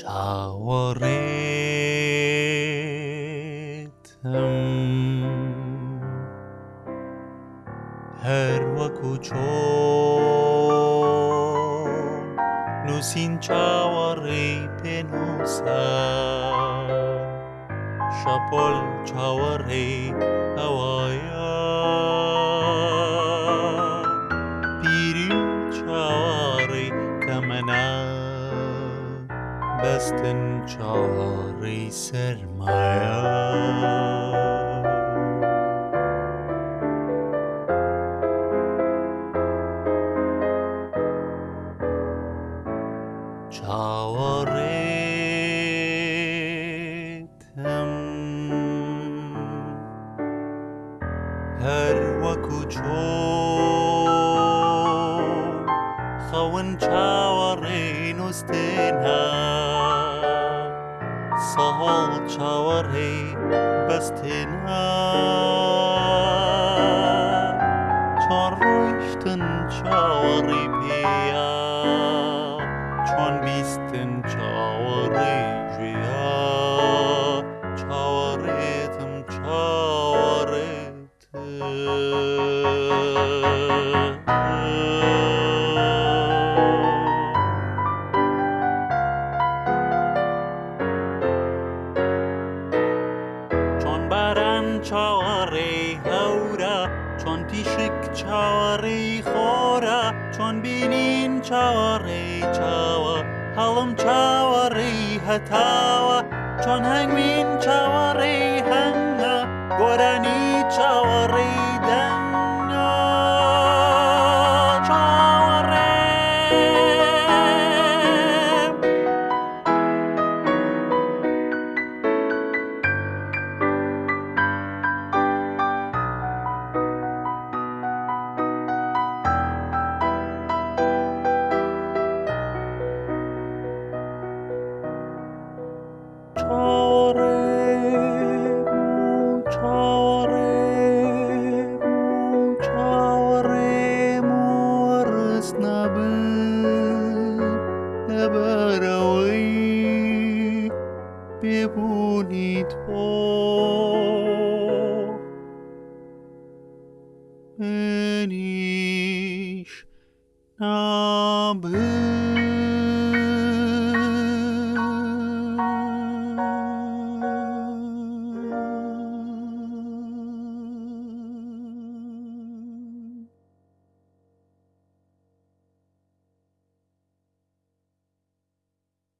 چاوەڕێتم هەر وەکو چۆن نووسین چاوەڕێ پێنووسە شەپۆل چاوەڕێ ئەوایە پیری چاوەڕێ کەمەنە بەستن چاڕی سەرمایە چاوەڕێتم هەر وەکو چۆ خەون چاوەڕێ نوستێ holčavarai bastina. Çor rüştün çavarı piya, çon bistin çavarı jüya, çavarı tim çavarı tim. چاڕێ هەورە چۆن تیشک چاڕی خۆرە چۆن بینین چاڕێ چاوە هەڵم چاوەڕی هەتاوە چۆن هەنگوین چاوەڕێ nebunitor. Ben ich, na bin